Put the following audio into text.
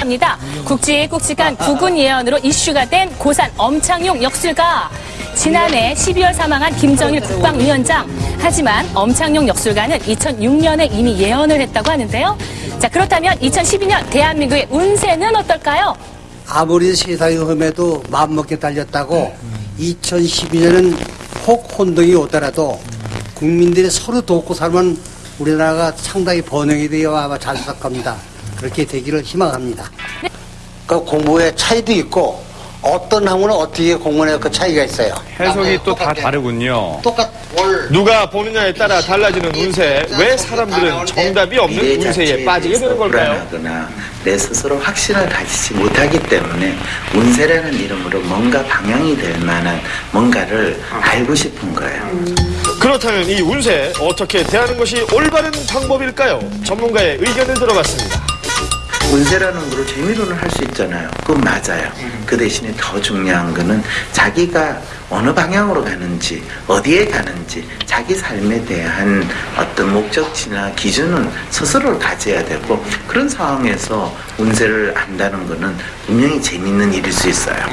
합니다. 굵직굵직한 구군 예언으로 이슈가 된 고산 엄창용 역술가. 지난해 12월 사망한 김정일 국방위원장. 하지만 엄창용 역술가는 2006년에 이미 예언을 했다고 하는데요. 자, 그렇다면 2012년 대한민국의 운세는 어떨까요? 아무리 세상이 험해도 마음먹게 달렸다고 2012년은 혹 혼동이 오더라도 국민들이 서로 돕고 살면 우리나라가 상당히 번영이 되어 아마 잘 살 겁니다. 그렇게 되기를 희망합니다. 그 공부의 차이도 있고 어떤 학문은 어떻게 공부해 그 차이가 있어요. 해석이 또다 다르군요. 똑같 월 누가 보느냐에 따라 달라지는 운세. 왜 사람들은 정답이 없는 운세에 빠지게 되는 걸까요? 내 스스로 확신을 가지지 못하기 때문에 운세라는 이름으로 뭔가 방향이 될 만한 뭔가를 알고 싶은 거예요. 그렇다면 이 운세 어떻게 대하는 것이 올바른 방법일까요? 전문가의 의견을 들어봤습니다. 운세라는 거를 재미로는 할 수 있잖아요. 그건 맞아요. 그 대신에 더 중요한 거는 자기가 어느 방향으로 가는지, 어디에 가는지, 자기 삶에 대한 어떤 목적지나 기준은 스스로 가져야 되고, 그런 상황에서 운세를 안다는 거는 분명히 재밌는 일일 수 있어요.